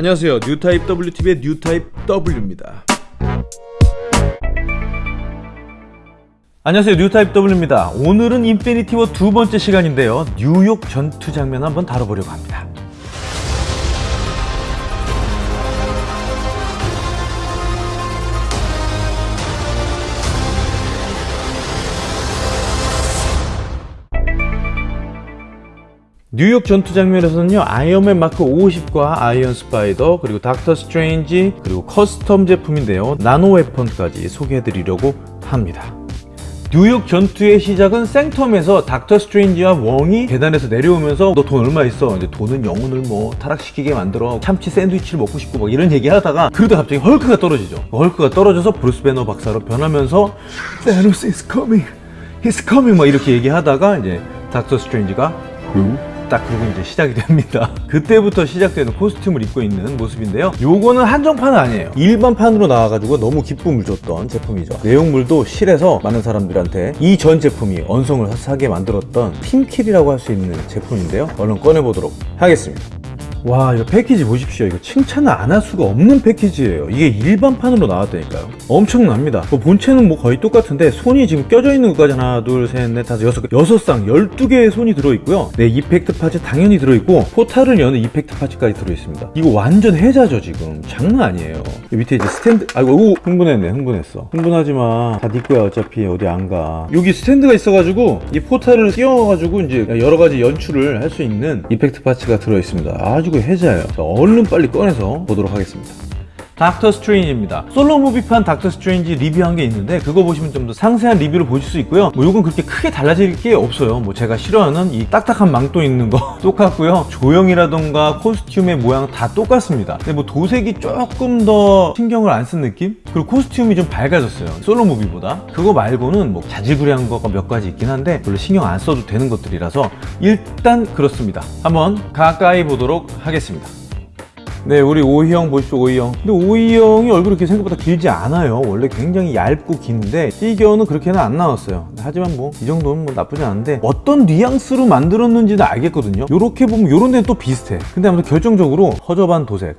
안녕하세요. 뉴타입 W TV의 뉴타입 W입니다. 안녕하세요. 뉴타입 W입니다. 오늘은 인피니티 워 두 번째 시간인데요. 뉴욕 전투 장면 한번 다뤄보려고 합니다 뉴욕 전투 장면에서는요 아이언맨 마크 50과 아이언 스파이더 그리고 닥터 스트레인지 그리고 custom 제품인데요 나노 weapon까지 소개해드리려고 합니다. 뉴욕 전투의 시작은 생텀에서 닥터 스트레인지와 웡이 계단에서 내려오면서 너 돈 얼마 있어? 이제 돈은 영혼을 뭐 타락시키게 만들어. 참치 샌드위치를 먹고 싶고. 막 이런 얘기 하다가 그러다 갑자기 헐크가 떨어지죠. 헐크가 떨어져서 브루스 배너 박사로 변하면서 Thanos is coming. He's coming. 막 이렇게 얘기하다가 이제 닥터 스트레인지가 딱 그리고 이제 시작이 됩니다. 그때부터 시작되는 costume을 입고 있는 모습인데요. 요거는 한정판은 아니에요. 일반판으로 나와가지고 너무 기쁨을 줬던 제품이죠. 내용물도 실에서 많은 사람들한테 이 전 제품이 원성을 사게 만들었던 team kill이라고 할 수 있는 제품인데요. 얼른 꺼내보도록 하겠습니다 와 이거 패키지 보십시오. 이거 칭찬을 안 할 수가 없는 패키지예요. 이게 일반판으로 나왔다니까요. 엄청납니다. 뭐 본체는 뭐 거의 똑같은데 손이 지금 껴져 있는 것까지 하나 둘셋넷 다섯 여섯 여섯 쌍 12개의 손이 들어있고요. 네 effect parts 당연히 들어있고 portal을 여는 effect parts까지 들어있습니다. 이거 완전 혜자죠 지금. 장난 아니에요. 밑에 이제 스탠드 아이고 오, 흥분했네 흥분했어. 흥분하지마. 다 네 거야 어차피. 어디 안가. 여기 스탠드가 있어가지고 이 portal을 끼워가지고 이제 여러가지 연출을 할 수 있는 effect parts가 들어있습니다. 아주 그 혜자예요 자, 얼른 빨리 꺼내서 보도록 하겠습니다 닥터 스트레인지입니다. 솔로 movie판 닥터 스트레인지 리뷰한 게 있는데 그거 보시면 좀 더 상세한 리뷰를 보실 수 있고요. 뭐 요건 그렇게 크게 달라질 게 없어요. 뭐 제가 싫어하는 이 딱딱한 망토 있는 거 똑같고요. 조형이라던가 costume의 모양 다 똑같습니다. 근데 뭐 도색이 조금 더 신경을 안 쓴 느낌? 그리고 costume이 좀 밝아졌어요. 솔로 movie보다. 그거 말고는 뭐 자질구레한 거가 몇 가지 있긴 한데 별로 신경 안 써도 되는 것들이라서 일단 그렇습니다. 한번 가까이 보도록 하겠습니다 네 우리 오희영 보십시오 오희영 근데 오희영이 얼굴이 이렇게 생각보다 길지 않아요. 원래 굉장히 얇고 긴데 피규어는 그렇게는 안 나왔어요. 하지만 뭐 이 정도는 뭐 나쁘지 않은데 어떤 뉘앙스로 만들었는지는 알겠거든요. 요렇게 보면 요런 데는 또 비슷해. 근데 아무튼 결정적으로 허접한 도색.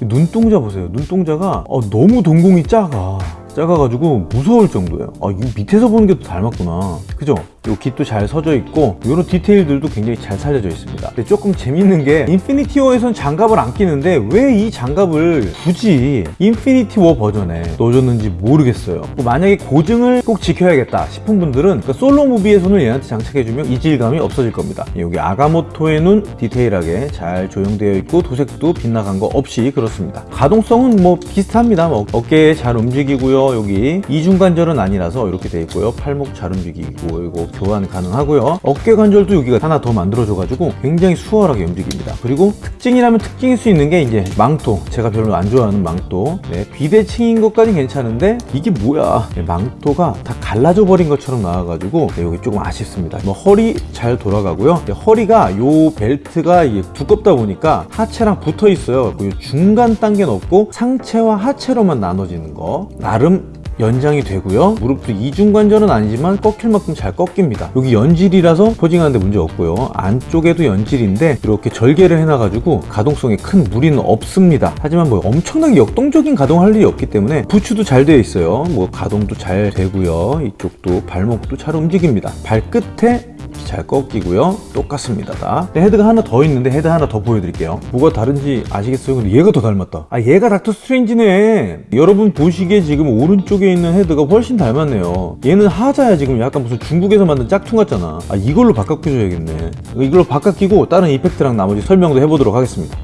눈동자 보세요. 눈동자가 어, 너무 동공이 작아 작아가지고 무서울 정도예요. 아 이거 밑에서 보는 게더 닮았구나. 그죠? 요 깃도 잘 서져 있고 이런 디테일들도 굉장히 잘 살려져 있습니다. 근데 조금 재밌는 게 인피니티 워에선 장갑을 안 끼는데 왜 이 장갑을 굳이 인피니티 워 버전에 넣어줬는지 모르겠어요. 뭐 만약에 고증을 꼭 지켜야겠다 싶은 분들은 그러니까 솔로 movie에서는 얘한테 장착해주면 이질감이 없어질 겁니다. 여기 아가모토의 눈 디테일하게 잘 조형되어 있고 도색도 빗나간 거 없이 그렇습니다. 가동성은 뭐 비슷합니다. 뭐 어깨 잘 움직이고요 여기 이중관절은 아니라서 이렇게 돼 있고요. 팔목 잘 움직이고 이거 교환 가능하고요. 어깨 관절도 여기가 하나 더 만들어줘 가지고 굉장히 수월하게 움직입니다. 그리고 특징이라면 특징일 수 있는 게 이제 망토. 제가 별로 안 좋아하는 망토. 네, 비대칭인 것까진 괜찮은데 이게 뭐야? 네, 망토가 다 갈라져 버린 것처럼 나와가지고 네, 여기 조금 아쉽습니다. 뭐 허리 잘 돌아가고요. 네, 허리가 요 벨트가 두껍다 보니까 하체랑 붙어 있어요. 그 중간 단계는 없고 상체와 하체로만 나눠지는 거. 나름 연장이 되고요. 무릎도 이중관절은 아니지만 꺾일 만큼 잘 꺾입니다. 여기 연질이라서 포징하는데 문제 없고요. 안쪽에도 연질인데 이렇게 절개를 해놔가지고 가동성에 큰 무리는 없습니다. 하지만 뭐 엄청나게 역동적인 가동할 일이 없기 때문에 부츠도 잘 되어 있어요. 뭐 가동도 잘 되고요. 이쪽도 발목도 잘 움직입니다. 발끝에 잘 꺾이고요. 똑같습니다. 다 헤드가 하나 더 있는데 헤드 하나 더 보여드릴게요. 뭐가 다른지 아시겠어요? 근데 얘가 더 닮았다. 아 얘가 닥터 스트레인지네. 여러분 보시기에 지금 오른쪽에 있는 헤드가 훨씬 닮았네요. 얘는 하자야 지금 약간 무슨 중국에서 만든 짝퉁 같잖아. 아 이걸로 바꿔 끼줘야겠네. 이걸로 바꿔 끼고 다른 effect랑 나머지 설명도 해보도록 하겠습니다.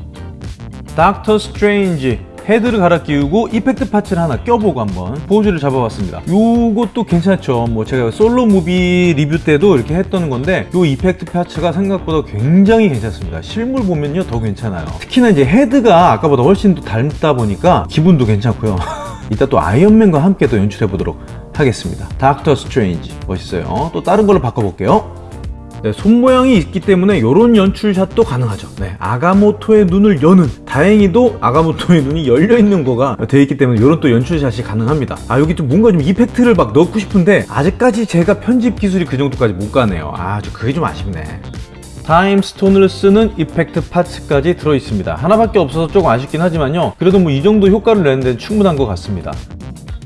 닥터 스트레인지 헤드를 갈아 끼우고 effect parts를 하나 껴보고 한번 포즈를 잡아봤습니다. 요것도 괜찮죠. 뭐 제가 솔로 movie 리뷰 때도 이렇게 했던 건데 요 effect parts가 생각보다 굉장히 괜찮습니다. 실물 보면요 더 괜찮아요. 특히나 이제 헤드가 아까보다 훨씬 더 닮다 보니까 기분도 괜찮고요. 이따 또 아이언맨과 함께 또 연출해 보도록 하겠습니다. 닥터 스트레인지. 멋있어요. 또 다른 걸로 바꿔볼게요 네, 손 모양이 있기 때문에 이런 연출샷도 가능하죠 네, 아가모토의 눈을 여는 다행히도 아가모토의 눈이 열려있는 거가 되어 있기 때문에 이런 또 연출샷이 가능합니다 아 여기 좀 뭔가 좀 effect를 막 넣고 싶은데 아직까지 제가 편집 기술이 그 정도까지 못 가네요 아, 저 그게 좀 아쉽네 타임스톤을 쓰는 effect parts까지 들어있습니다. 하나밖에 없어서 조금 아쉽긴 하지만요. 그래도 뭐 이 정도 효과를 내는 데는 충분한 것 같습니다.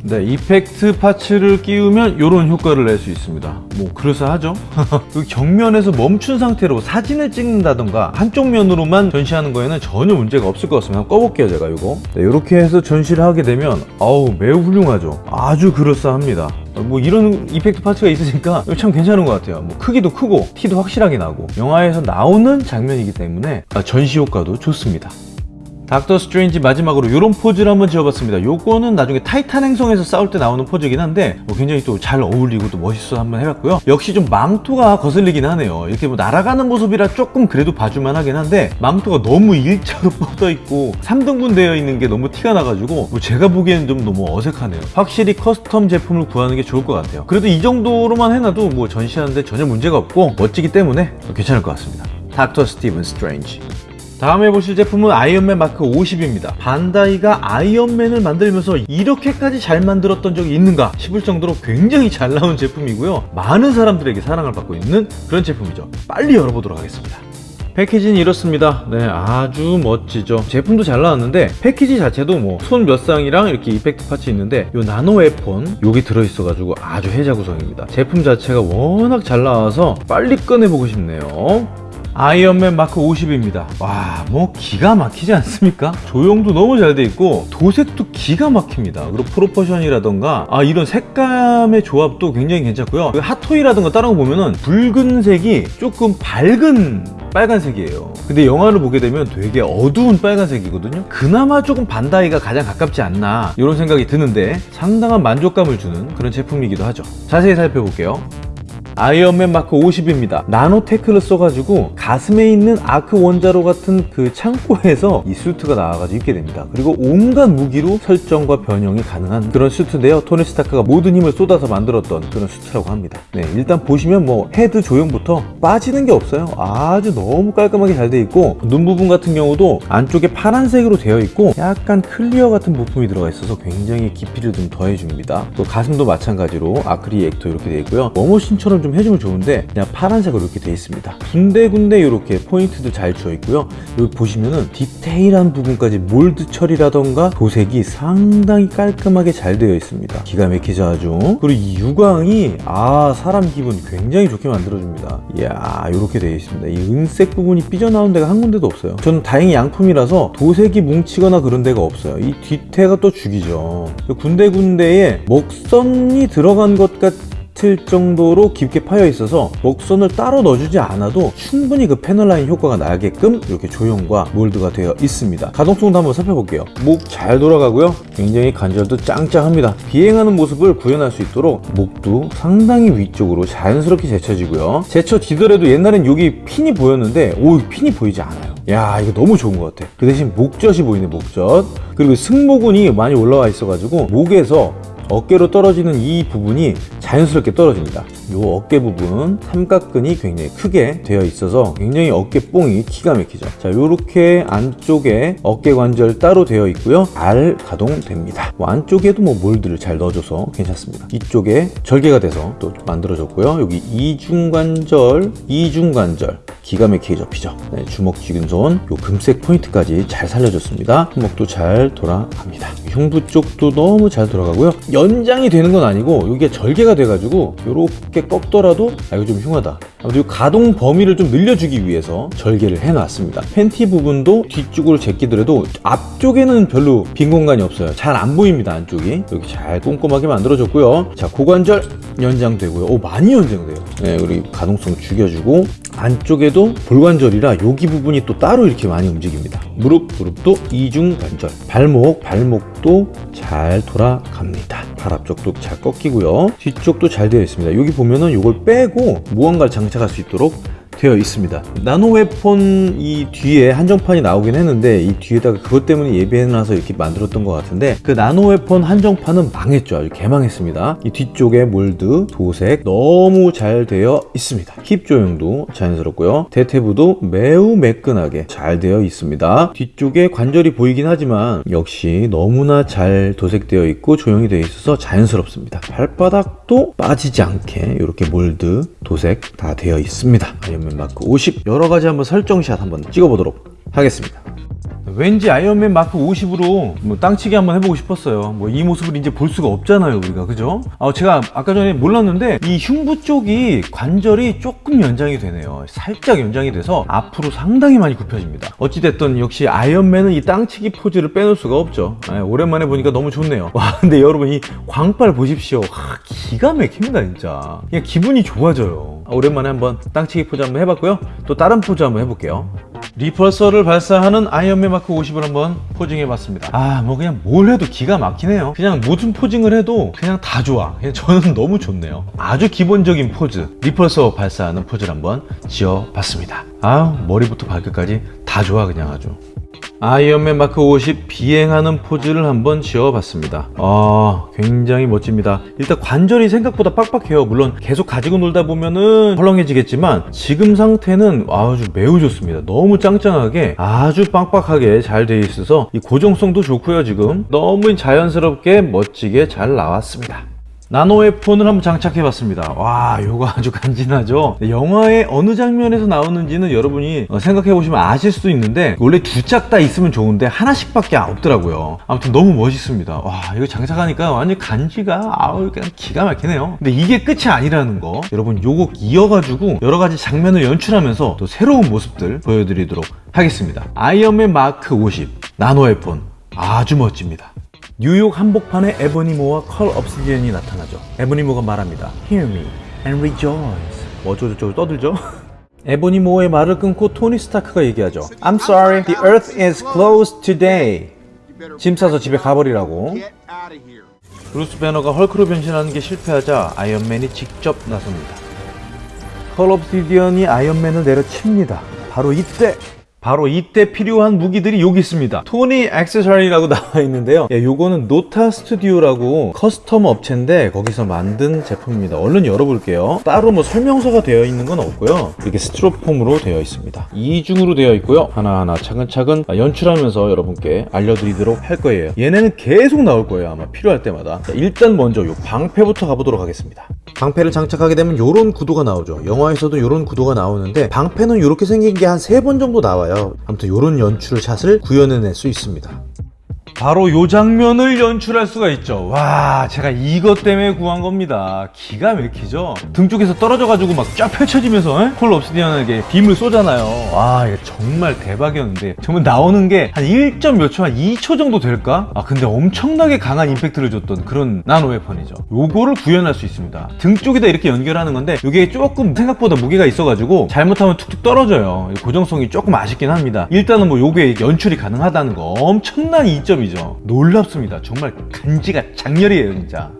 네, 이펙트 파츠를 끼우면 이런 효과를 낼 수 있습니다. 뭐 그럴싸하죠? 그 경면에서 멈춘 상태로 사진을 찍는다던가 한쪽 면으로만 전시하는 거에는 전혀 문제가 없을 것 같습니다. 한번 꺼볼게요, 제가 이거. 네, 이렇게 해서 전시를 하게 되면 아우 매우 훌륭하죠. 아주 그럴싸합니다. 뭐 이런 이펙트 파츠가 있으니까 참 괜찮은 것 같아요. 뭐 크기도 크고 티도 확실하게 나고 영화에서 나오는 장면이기 때문에 아, 전시 효과도 좋습니다. 닥터 스트레인지 마지막으로 이런 포즈를 한번 지어봤습니다. 요거는 나중에 타이탄 행성에서 싸울 때 나오는 포즈긴 한데 뭐 굉장히 또 잘 어울리고 또 멋있어 한번 해봤고요. 역시 좀 망토가 거슬리긴 하네요. 이렇게 뭐 날아가는 모습이라 조금 그래도 봐줄만 하긴 한데 망토가 너무 일자로 뻗어 있고 3등분 되어 있는 게 너무 티가 나가지고 뭐 제가 보기에는 좀 너무 어색하네요. 확실히 custom 제품을 구하는 게 좋을 것 같아요. 그래도 이 정도로만 해놔도 뭐 전시하는데 전혀 문제가 없고 멋지기 때문에 괜찮을 것 같습니다. 닥터 스티븐 스트레인지 다음에 보실 제품은 아이언맨 마크 50입니다. 반다이가 아이언맨을 만들면서 이렇게까지 잘 만들었던 적이 있는가 싶을 정도로 굉장히 잘 나온 제품이고요. 많은 사람들에게 사랑을 받고 있는 그런 제품이죠. 빨리 열어보도록 하겠습니다. 패키지는 이렇습니다. 네, 아주 멋지죠. 제품도 잘 나왔는데 패키지 자체도 뭐 손 몇 쌍이랑 이렇게 effect parts 있는데 요 나노 weapon 여기 들어있어 가지고 아주 혜자 구성입니다. 제품 자체가 워낙 잘 나와서 빨리 꺼내보고 싶네요. 아이언맨 마크 50입니다. 와, 뭐 기가 막히지 않습니까? 조형도 너무 잘 돼 있고 도색도 기가 막힙니다. 그리고 프로포션이라던가 아 이런 색감의 조합도 굉장히 괜찮고요. 그 핫토이라던가 다른 거 보면은 붉은색이 조금 밝은 빨간색이에요. 근데 영화를 보게 되면 되게 어두운 빨간색이거든요. 그나마 조금 반다이가 가장 가깝지 않나 이런 생각이 드는데 상당한 만족감을 주는 그런 제품이기도 하죠. 자세히 살펴볼게요. 아이언맨 마크 50입니다. nanotech를 써가지고 가슴에 있는 아크 원자로 같은 그 창고에서 이 수트가 나와가지고 입게 됩니다. 그리고 온갖 무기로 설정과 변형이 가능한 그런 수트인데요. 토니 스타크가 모든 힘을 쏟아서 만들었던 그런 수트라고 합니다. 네, 일단 보시면 뭐 헤드 조형부터 빠지는 게 없어요. 아주 너무 깔끔하게 잘 돼 있고 눈 부분 같은 경우도 안쪽에 파란색으로 되어 있고 약간 clear 같은 부품이 들어가 있어서 굉장히 깊이를 좀 더해줍니다. 또 가슴도 마찬가지로 arc reactor 이렇게 되어 있고요. 워머신처럼 좀 해주면 좋은데 그냥 파란색으로 이렇게 되어 있습니다. 군데군데 이렇게 포인트도 잘 주어 있고요. 여기 보시면은 디테일한 부분까지 몰드 처리라던가 도색이 상당히 깔끔하게 잘 되어 있습니다. 기가 막히죠 아주. 그리고 이 유광이 아 사람 기분 굉장히 좋게 만들어줍니다. 이야 이렇게 되어 있습니다. 이 은색 부분이 삐져나온 데가 한 군데도 없어요. 저는 다행히 양품이라서 도색이 뭉치거나 그런 데가 없어요. 이 뒤태가 또 죽이죠. 군데군데에 먹선이 들어간 것 같. 같을 정도로 깊게 파여 있어서 목선을 따로 넣어주지 않아도 충분히 그 패널 라인 효과가 나게끔 이렇게 조형과 몰드가 되어 있습니다. 가동성도 한번 살펴볼게요. 목 잘 돌아가고요. 굉장히 관절도 짱짱합니다. 비행하는 모습을 구현할 수 있도록 목도 상당히 위쪽으로 자연스럽게 제쳐지고요. 제쳐지더라도 옛날엔 여기 핀이 보였는데 오 핀이 보이지 않아요. 야 이거 너무 좋은 것 같아. 그 대신 목젖이 보이네 목젖. 그리고 승모근이 많이 올라와 있어 가지고 목에서 어깨로 떨어지는 이 부분이 자연스럽게 떨어집니다. 이 어깨 부분 삼각근이 굉장히 크게 되어 있어서 굉장히 어깨 뽕이 기가 막히죠. 자 이렇게 안쪽에 어깨 관절 따로 되어 있고요. 잘 가동됩니다. 뭐 안쪽에도 뭐 몰드를 잘 넣어줘서 괜찮습니다. 이쪽에 절개가 돼서 또 만들어졌고요. 여기 이중관절 이중관절 기가 막히게 접히죠. 네, 주먹 쥐근손 요 금색 포인트까지 잘 살려줬습니다. 손목도 잘 돌아갑니다. 흉부 쪽도 너무 잘 돌아가고요 연장이 되는 건 아니고 이게 절개가 돼가지고 이렇게 꺾더라도 아 이거 좀 흉하다. 아무튼 가동 범위를 좀 늘려주기 위해서 절개를 해놨습니다. 팬티 부분도 뒤쪽으로 제끼더라도 앞쪽에는 별로 빈 공간이 없어요. 잘 안 보입니다 안쪽이. 여기 잘 꼼꼼하게 만들어졌고요. 자 고관절 연장되고요. 오 많이 연장돼요. 네, 우리 가동성 죽여주고 안쪽에도 볼관절이라 여기 부분이 또 따로 이렇게 많이 움직입니다. 무릎 무릎도 이중 관절. 발목 발목도 잘 돌아갑니다. 발 앞쪽도 잘 꺾이고요. 뒤쪽도 잘 되어 있습니다. 여기 보면은 이걸 빼고 무언가를 장착할 수 있도록 되어 있습니다. 나노 웨폰 이 뒤에 한정판이 나오긴 했는데 이 뒤에다가 그것 때문에 예비해놔서 이렇게 만들었던 것 같은데 그 나노 웨폰 한정판은 망했죠. 아주 개망했습니다. 이 뒤쪽에 몰드 도색 너무 잘 되어 있습니다. 힙 조형도 자연스럽고요. 대퇴부도 매우 매끈하게 잘 되어 있습니다. 뒤쪽에 관절이 보이긴 하지만 역시 너무나 잘 도색되어 있고 조형이 되어 있어서 자연스럽습니다. 발바닥도 빠지지 않게 이렇게 몰드 도색 다 되어 있습니다 아이언맨 마크 50 여러 가지 한번 설정샷 한번 찍어보도록 하겠습니다. 왠지 아이언맨 마크 50으로 뭐 땅치기 한번 해보고 싶었어요. 뭐 이 모습을 이제 볼 수가 없잖아요, 우리가 그죠? 아, 제가 아까 전에 몰랐는데 이 흉부 쪽이 관절이 조금 연장이 되네요. 살짝 연장이 돼서 앞으로 상당히 많이 굽혀집니다. 어찌됐든 역시 아이언맨은 이 땅치기 포즈를 빼놓을 수가 없죠. 아, 오랜만에 보니까 너무 좋네요. 와, 근데 여러분 이 광빨 보십시오. 와, 기가 막힙니다, 진짜. 그냥 기분이 좋아져요. 아, 오랜만에 한번 땅치기 포즈 한번 해봤고요. 또 다른 포즈 한번 해볼게요. repulsor를 발사하는 아이언맨 마크 50을 한번 posing해봤습니다. 아, 뭐 그냥 뭘 해도 기가 막히네요. 그냥 무슨 posing을 해도 그냥 다 좋아. 그냥 저는 너무 좋네요. 아주 기본적인 포즈, repulsor 발사하는 포즈를 한번 지어봤습니다. 아, 머리부터 발끝까지 다 좋아 그냥 아주. 아이언맨 마크 50 비행하는 포즈를 한번 지어봤습니다. 아, 굉장히 멋집니다. 일단 관절이 생각보다 빡빡해요. 물론 계속 가지고 놀다 보면은 헐렁해지겠지만 지금 상태는 아주 매우 좋습니다. 너무 짱짱하게 아주 빡빡하게 잘돼 있어서 이 고정성도 좋고요. 지금 너무 자연스럽게 멋지게 잘 나왔습니다. 나노의 폰을 한번 장착해 봤습니다. 와, 요거 아주 간지나죠? 영화의 어느 장면에서 나오는지는 여러분이 어, 생각해 보시면 아실 수도 있는데 원래 두 짝 다 있으면 좋은데 하나씩 밖에 없더라고요. 아무튼 너무 멋있습니다. 와, 이거 장착하니까 완전 간지가 아우 그냥 기가 막히네요. 근데 이게 끝이 아니라는 거 여러분 요거 이어가지고 여러 가지 장면을 연출하면서 또 새로운 모습들 보여드리도록 하겠습니다. 아이언맨 마크 50 나노의 폰 아주 멋집니다. 뉴욕 한복판에 에보니 모와 컬 옵시디언이 나타나죠. 에보니 모가 말합니다. Hear me and rejoice. 뭐 어쩌고저쩌고 떠들죠? 에보니 모의 말을 끊고 토니 스타크가 얘기하죠. I'm sorry, the earth is closed today. 짐 싸서 집에 가버리라고. 브루스 배너가 헐크로 변신하는 게 실패하자 아이언맨이 직접 나섭니다. 컬 옵시디언이 아이언맨을 내려칩니다. 바로 이때 바로 이때 필요한 무기들이 여기 있습니다. 토니 액세서리라고 나와 있는데요. 예, 요거는 노타 스튜디오라고 custom 업체인데 거기서 만든 제품입니다. 얼른 열어볼게요. 따로 뭐 설명서가 되어 있는 건 없고요. 이렇게 스티로폼으로 되어 있습니다. 이중으로 되어 있고요. 하나하나 차근차근 연출하면서 여러분께 알려드리도록 할 거예요. 얘네는 계속 나올 거예요. 아마 필요할 때마다. 자, 일단 먼저 요 방패부터 가보도록 하겠습니다. 방패를 장착하게 되면 요런 구도가 나오죠. 영화에서도 요런 구도가 나오는데 방패는 이렇게 생긴 게 한 세 번 정도 나와요. 아무튼 요런 연출 샷을 구현해낼 수 있습니다. 바로 요 장면을 연출할 수가 있죠. 와, 제가 이것 때문에 구한 겁니다. 기가 막히죠? 등 쪽에서 떨어져가지고 막 쫙 펼쳐지면서 에? 콜 옵시디언에게 빔을 쏘잖아요. 와, 이거 정말 대박이었는데. 정말 나오는 게 한 1. 몇 초, 한 2초 정도 될까? 아, 근데 엄청나게 강한 임팩트를 줬던 그런 나노 웨펀이죠. 요거를 구현할 수 있습니다. 등 쪽에다 이렇게 연결하는 건데, 이게 조금 생각보다 무게가 있어가지고, 잘못하면 툭툭 떨어져요. 고정성이 조금 아쉽긴 합니다. 일단은 뭐 요게 연출이 가능하다는 거 엄청난 이점이죠. 놀랍습니다. 정말 간지가 작렬이에요, 진짜.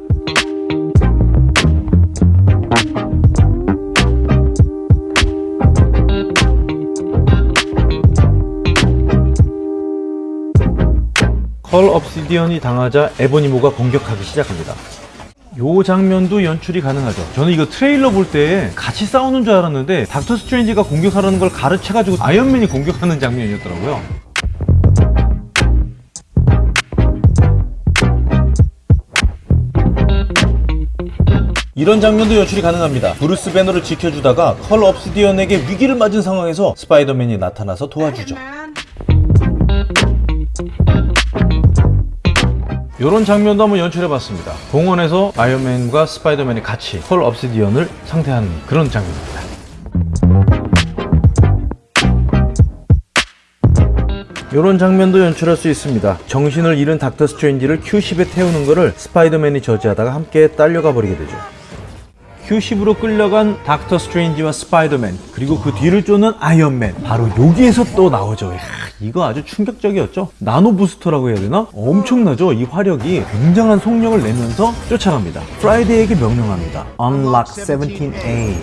컬 옵시디언이 당하자 에보니 모가 공격하기 시작합니다. 요 장면도 연출이 가능하죠. 저는 이거 트레일러 볼 때 같이 싸우는 줄 알았는데 닥터 스트레인지가 공격하라는 걸 가르쳐가지고 아이언맨이 공격하는 장면이었더라고요. 이런 장면도 연출이 가능합니다. 브루스 배너를 지켜주다가 컬 옵시디언에게 위기를 맞은 상황에서 스파이더맨이 나타나서 도와주죠. 이런 장면도 한번 연출해봤습니다. 공원에서 아이언맨과 스파이더맨이 같이 컬 옵시디언을 상대하는 그런 장면입니다. 이런 장면도 연출할 수 있습니다. 정신을 잃은 닥터 스트레인지를 Q-ship에 태우는 것을 스파이더맨이 저지하다가 함께 딸려가 버리게 되죠. Q-ship으로 끌려간 닥터 스트레인지와 스파이더맨 그리고 그 뒤를 쫓는 아이언맨 바로 여기에서 또 나오죠. 이야, 이거 아주 충격적이었죠. 나노 부스터라고 해야 되나? 엄청나죠. 이 화력이 굉장한 속력을 내면서 쫓아갑니다. 프라이데이에게 명령합니다. Unlock 17A.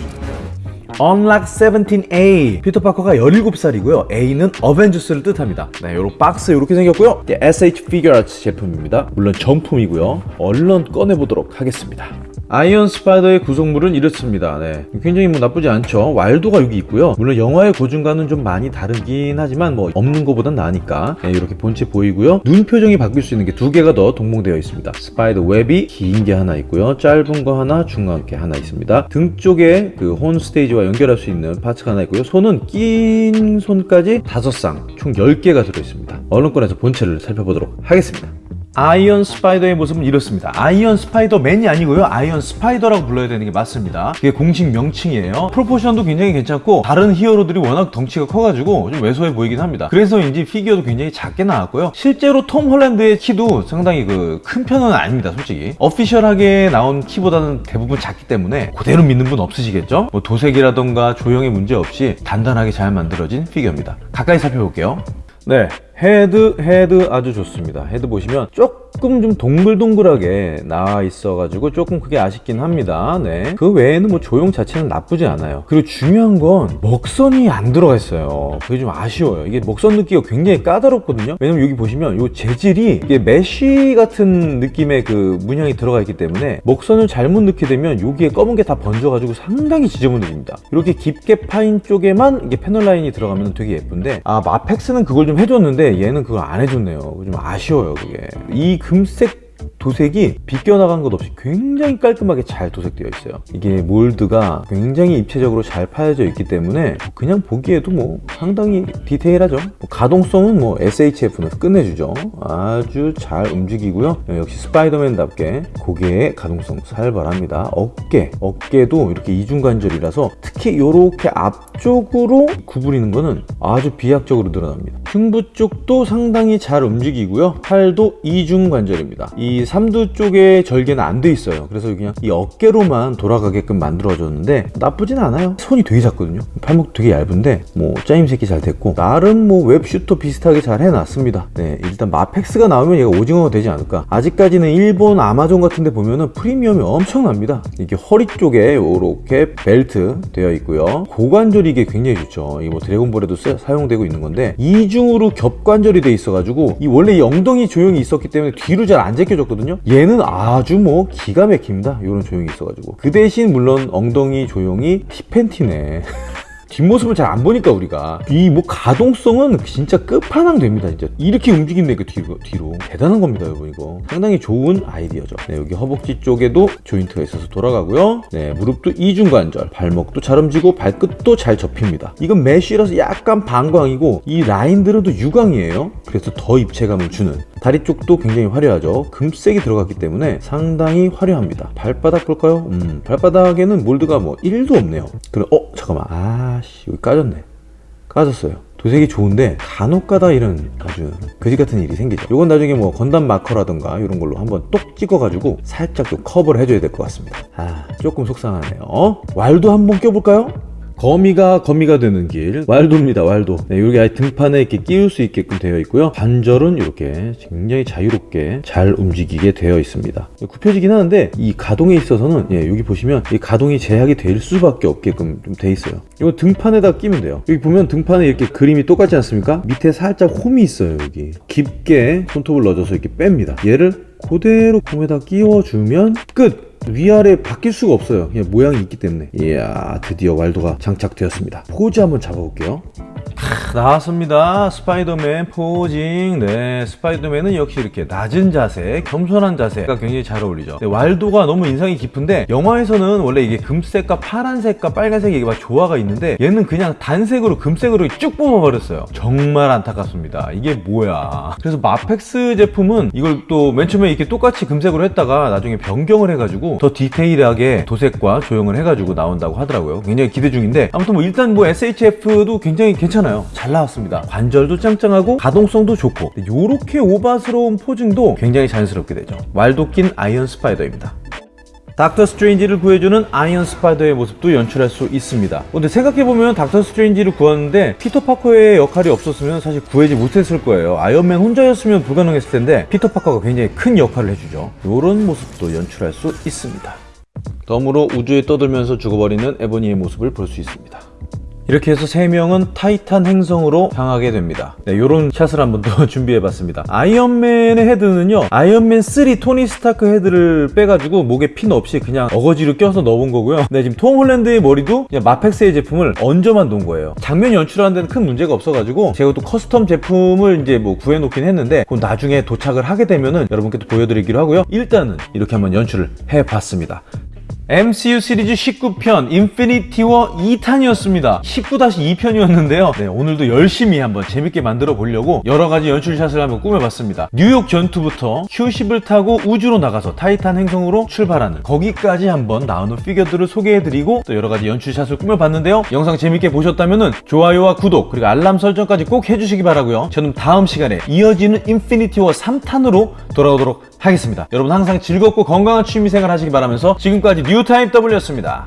Unlock 17A. 피터 파커가 17살이고요. A는 어벤져스를 뜻합니다. 네, 요런 박스 이렇게 생겼고요. SH Arts 제품입니다. 물론 정품이고요. 얼른 꺼내보도록 하겠습니다. 아이언 스파이더의 구성물은 이렇습니다. 네. 굉장히 뭐 나쁘지 않죠. 왈도가 여기 있고요. 물론 영화의 고증과는 좀 많이 다르긴 하지만 뭐 없는 것보단 나으니까 네, 이렇게 본체 보이고요. 눈 표정이 바뀔 수 있는 게 두 개가 더 동봉되어 있습니다. 스파이더 웹이 긴 게 하나 있고요. 짧은 거 하나, 중간 게 하나 있습니다. 등 쪽에 그 혼 스테이지와 연결할 수 있는 parts가 하나 있고요. 손은 낀 손까지 다섯 쌍, 총 10개가 들어 있습니다. 얼른 꺼내서 본체를 살펴보도록 하겠습니다. 아이언 스파이더의 모습은 이렇습니다. 아이언 스파이더맨이 아니고요. 아이언 스파이더라고 불러야 되는 게 맞습니다. 그게 공식 명칭이에요. proportion도 굉장히 괜찮고 다른 히어로들이 워낙 덩치가 커가지고 좀 왜소해 보이긴 합니다. 그래서인지 피규어도 굉장히 작게 나왔고요. 실제로 톰 홀랜드의 키도 상당히 그 큰 편은 아닙니다. 솔직히 official하게 나온 키보다는 대부분 작기 때문에 그대로 믿는 분 없으시겠죠? 뭐 도색이라던가 조형에 문제 없이 단단하게 잘 만들어진 피규어입니다. 가까이 살펴볼게요. 네, 헤드 헤드 아주 좋습니다. 헤드 보시면 조금 좀 동글동글하게 나와 있어 가지고 조금 그게 아쉽긴 합니다. 네 그 외에는 뭐 조형 자체는 나쁘지 않아요. 그리고 중요한 건 먹선이 안 들어가 있어요. 그게 좀 아쉬워요. 이게 먹선 넣기가 굉장히 까다롭거든요. 왜냐면 여기 보시면 요 재질이 이게 메쉬 같은 느낌의 그 문양이 들어가 있기 때문에 먹선을 잘못 넣게 되면 여기에 검은 게 다 번져 가지고 상당히 지저분해집니다. 이렇게 깊게 파인 쪽에만 이게 패널 라인이 들어가면 되게 예쁜데 아 마펙스는 그걸 좀 해줬는데 얘는 그걸 안 해줬네요. 좀 아쉬워요 그게. 이 금색 도색이 비껴나간 것 없이 굉장히 깔끔하게 잘 도색되어 있어요. 이게 몰드가 굉장히 입체적으로 잘 파여져 있기 때문에 그냥 보기에도 뭐 상당히 디테일하죠. 뭐 가동성은 뭐 SHF는 끝내주죠. 아주 잘 움직이고요. 역시 스파이더맨답게 고개의 가동성 살벌합니다. 어깨 어깨도 이렇게 이중관절이라서 특히 이렇게 앞쪽으로 구부리는 거는 아주 비약적으로 늘어납니다. 흉부 쪽도 상당히 잘 움직이고요. 팔도 이중관절입니다. 이 삼두 쪽에 절개는 안 돼 있어요. 그래서 그냥 이 어깨로만 돌아가게끔 만들어졌는데 나쁘진 않아요. 손이 되게 작거든요. 팔목 되게 얇은데 뭐 짜임 새끼 잘 됐고 나름 뭐 웹슈터 비슷하게 잘 해놨습니다. 네 일단 마펙스가 나오면 얘가 오징어가 되지 않을까. 아직까지는 일본 아마존 같은 데 보면은 프리미엄이 엄청납니다. 이게 허리 쪽에 이렇게 벨트 되어 있고요. 고관절이 이게 굉장히 좋죠. 이게 뭐 드래곤볼에도 쓰, 사용되고 있는 건데 이중으로 겹관절이 돼 있어 가지고 이 원래 이 엉덩이 조형이 있었기 때문에 뒤로 잘 안 제껴 졌거든요. 얘는 아주 뭐 기가 막힙니다. 이런 조형이 있어가지고. 그 대신 물론 엉덩이 조형이 티팬티네. 뒷모습을 잘 안 보니까 우리가. 이 뭐 가동성은 진짜 끝판왕 됩니다 진짜. 이렇게 그 뒤로, 뒤로. 대단한 겁니다 여러분 이거. 상당히 좋은 아이디어죠. 네, 여기 허벅지 쪽에도 조인트가 있어서 돌아가고요. 네 무릎도 이중관절. 발목도 잘 움직이고 발끝도 잘 접힙니다. 이건 메쉬라서 약간 반광이고 이 라인들은 또 유광이에요. 그래서 더 입체감을 주는 다리 쪽도 굉장히 화려하죠. 금색이 들어갔기 때문에 상당히 화려합니다. 발바닥 볼까요? 음 발바닥에는 몰드가 뭐 1도 없네요. 그럼 어 잠깐만. 아씨 여기 까졌네. 까졌어요. 도색이 좋은데 간혹가다 이런 아주 거지 같은 일이 생기죠. 이건 나중에 뭐 건담 마커라든가 이런 걸로 한번 똑 찍어가지고 살짝 좀 커버를 해줘야 될 것 같습니다. 아 조금 속상하네요. 왈도 한번 껴볼까요? 거미가 거미가 되는 길. 왈도입니다 왈도. 네, 이렇게 등판에 이렇게 끼울 수 있게끔 되어 있고요. 관절은 이렇게 굉장히 자유롭게 잘 움직이게 되어 있습니다. 굽혀지긴 하는데 이 가동에 있어서는 예, 여기 보시면 이 가동이 제약이 될 수밖에 없게끔 좀 돼 있어요. 이거 등판에다 끼면 돼요. 여기 보면 등판에 이렇게 그림이 똑같지 않습니까? 밑에 살짝 홈이 있어요 여기. 깊게 손톱을 넣어줘서 이렇게 뺍니다. 얘를 그대로 폼에다 끼워주면 끝 위아래 바뀔 수가 없어요. 그냥 모양이 있기 때문에. 이야 드디어 왈도가 장착되었습니다. 포즈 한번 잡아볼게요. 나왔습니다. 스파이더맨 posing. 네 스파이더맨은 역시 이렇게 낮은 자세 겸손한 자세가 굉장히 잘 어울리죠. 네, 왈도가 너무 인상이 깊은데 영화에서는 원래 이게 금색과 파란색과 빨간색이 이게 막 조화가 있는데 얘는 그냥 단색으로 금색으로 쭉 뽑아버렸어요. 정말 안타깝습니다. 이게 뭐야. 그래서 마펙스 제품은 이걸 또 맨 처음에 이렇게 똑같이 금색으로 했다가 나중에 변경을 해가지고 더 디테일하게 도색과 조형을 해가지고 나온다고 하더라고요. 굉장히 기대 중인데 아무튼 뭐 일단 뭐 SHF도 굉장히 괜찮아요. 잘 나왔습니다. 관절도 짱짱하고 가동성도 좋고 이렇게 오바스러운 posing도 굉장히 자연스럽게 되죠. 왈도 낀 아이언 스파이더입니다 닥터 스트레인지를 구해주는 아이언 스파이더의 모습도 연출할 수 있습니다. 근데 생각해보면 닥터 스트레인지를 구하는데 피터 파커의 역할이 없었으면 사실 구하지 못했을 거예요. 아이언맨 혼자였으면 불가능했을 텐데 피터 파커가 굉장히 큰 역할을 해주죠. 이런 모습도 연출할 수 있습니다. 덤으로 우주에 떠들면서 죽어버리는 에보니의 모습을 볼 수 있습니다 이렇게 해서 세 명은 타이탄 행성으로 향하게 됩니다. 네, 요런 샷을 한번 더 준비해봤습니다. 아이언맨의 헤드는요, 아이언맨 3 토니 스타크 헤드를 빼가지고 목에 핀 없이 그냥 어거지로 껴서 넣어본 거고요. 네, 지금 톰 홀랜드의 머리도 마펙스의 제품을 얹어만 놓은 거예요. 장면 연출하는 데는 큰 문제가 없어가지고 제가 또 custom 제품을 이제 뭐 구해놓긴 했는데 그건 나중에 도착을 하게 되면은 여러분께 또 보여드리기로 하고요. 일단은 이렇게 한번 연출을 해봤습니다. MCU 시리즈 19편 인피니티 워 2탄이었습니다. 19-2편이었는데요. 네, 오늘도 열심히 한번 재밌게 만들어 보려고 여러 가지 연출샷을 한번 꾸며봤습니다. 뉴욕 전투부터 Q-Ship을 타고 우주로 나가서 타이탄 행성으로 출발하는 거기까지 한번 나오는 피겨들을 소개해드리고 또 여러 가지 연출샷을 꾸며봤는데요. 영상 재밌게 보셨다면 좋아요와 구독 그리고 알람 설정까지 꼭 해주시기 바라고요. 저는 다음 시간에 이어지는 인피니티 워 3탄으로 돌아오도록 하겠습니다. 여러분 항상 즐겁고 건강한 취미생활 하시기 바라면서 지금까지 뉴타임 W였습니다.